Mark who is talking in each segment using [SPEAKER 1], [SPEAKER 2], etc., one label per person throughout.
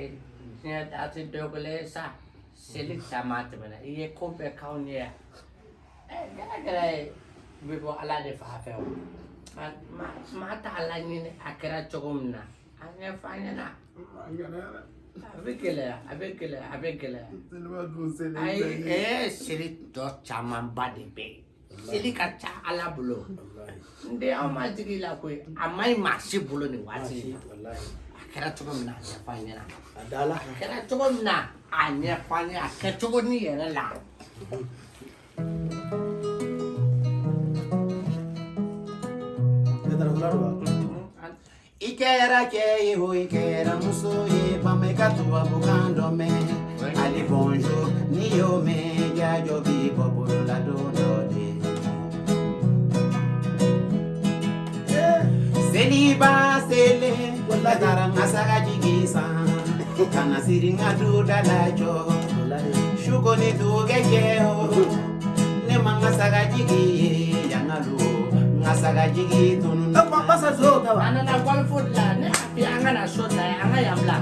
[SPEAKER 1] ye diɲɛ a tɛ dɔ kelen sa seli caman tɛmɛna i ye ko bɛɛ k'anw ye yan ɛ gɛrɛ gɛrɛ ye i bɛ bɔ ala de fan fɛ o ma ma t'a laɲini a kɛra cogo min na a ɲɛfɔ an ɲɛna a bɛ gɛlɛya a bɛ gɛlɛya a bɛ gɛlɛya ayi ɛɛ seli tɔ camanba de bɛ yen seli ka ca ala bolo n den anw ma jigi la koyi a ma ɲi maa si bolo nin waati in na a kɛra cogo min na a ɲɛfɔ an ɲɛna
[SPEAKER 2] a dala
[SPEAKER 1] a kɛra cogo min na a ɲɛfɔ an ɲɛna a kɛcogo ni yɛrɛ la
[SPEAKER 2] ne taara fula dɔ
[SPEAKER 3] I kɛra cɛ ye o i kɛra muso ye bama i ka tubabukan dɔ mɛn ali bonjour n'i y'o mɛn jaajo b'i bɔ selen ne taara n ka saga jigi san ka na siri n ka duda la jɔ su ko ni dugɛ jɛ o ne ma n ka saga jigi yangalu n ka saga jigi tunu
[SPEAKER 2] ba basa zo ta wa
[SPEAKER 1] an nana golfo de la ne a bi an ka na so ta ye an ka yan bila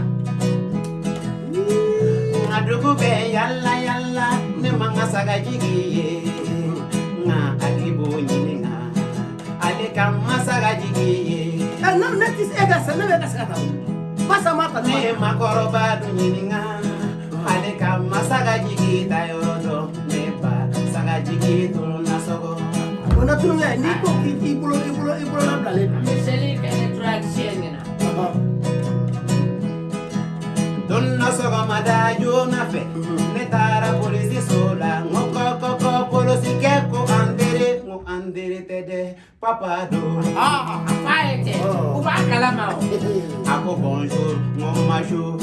[SPEAKER 3] nga dugu bɛ yala yala ne ma n ka saga jigi nga ali b'o ɲininga ale ka n ma saga jigi ye
[SPEAKER 2] eh na ne ti se ka sa ne bɛ ka se ka ta basa ma ta
[SPEAKER 3] ne makɔrɔba du ɲininga ale ka n ma saga jigi ta yɔrɔ dɔn ne ba saga jigi tunu na
[SPEAKER 2] n'i ko k'i
[SPEAKER 1] seli kɛ ne
[SPEAKER 3] polisi so tede papa
[SPEAKER 1] do. Ah, papa ete. Uba kalama o.
[SPEAKER 3] Ako bonjour mon majo.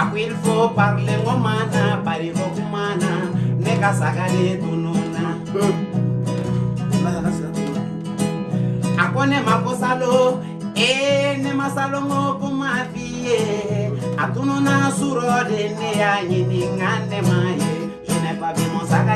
[SPEAKER 3] Ako il faut parler mon mana pari ko kumana ne kasagale tununa. Ako ne makosalo e ne masalo mo kumafie. Atununa suro de ne anyini ngane maye. Je n'ai pas vu mon sac.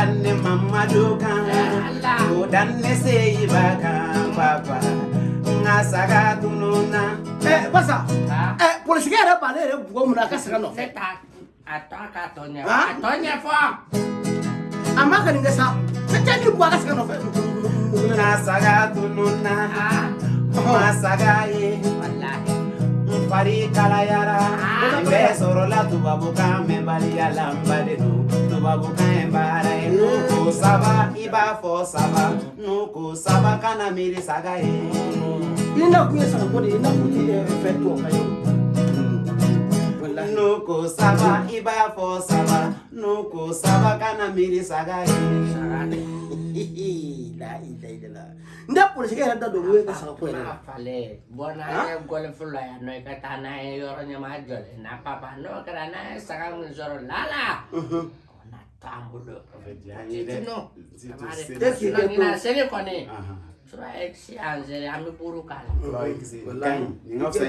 [SPEAKER 3] danne mama
[SPEAKER 2] dokan o
[SPEAKER 3] danne seyi bakan papa. Nga saga tununa
[SPEAKER 2] eh basa eh politique yɛrɛ b'ale yɛrɛ bugɔ mun na a ka
[SPEAKER 1] saga
[SPEAKER 2] nɔfɛ
[SPEAKER 1] a tɔ ka tɔ
[SPEAKER 2] ɲɛ
[SPEAKER 1] a tɔ ɲɛ fɔ
[SPEAKER 2] a ma ka nin kɛ sa. Cɛ ni bugɔ a ka saga nɔfɛ
[SPEAKER 3] nga saga tununa ma saga ye. Fari kalayara. N bɛɛ sɔrɔla tubabukan mɛnbaliya la n bale don tubabukan ye baara ye n'u ko saba i b'a fɔ saba. N'u ko saba kana miiri saga ye
[SPEAKER 2] i na kun ye sagako de ye na kun ti fɛn to ka ye
[SPEAKER 3] n'u ko saba i b'a fɔ saba. N'u ko saba kana miiri saga ye
[SPEAKER 2] la ila ila la n tɛ polisikɛ yɛrɛ da don o ye ka yɛrɛ la
[SPEAKER 1] n'a falen bɔ n'an ye golf la yan nɔ i ka taa n'an ye yɔrɔ ɲɛma jɔlen na papa n'o ye saga min sɔrɔ lala o na t'an bolo titinu
[SPEAKER 2] Est-ce que
[SPEAKER 1] na
[SPEAKER 2] i
[SPEAKER 1] ɲinan
[SPEAKER 2] bɛ
[SPEAKER 1] seli kɔni tura ye si an seli an bɛ buru k'a la
[SPEAKER 3] Wallahi, nin ka fisa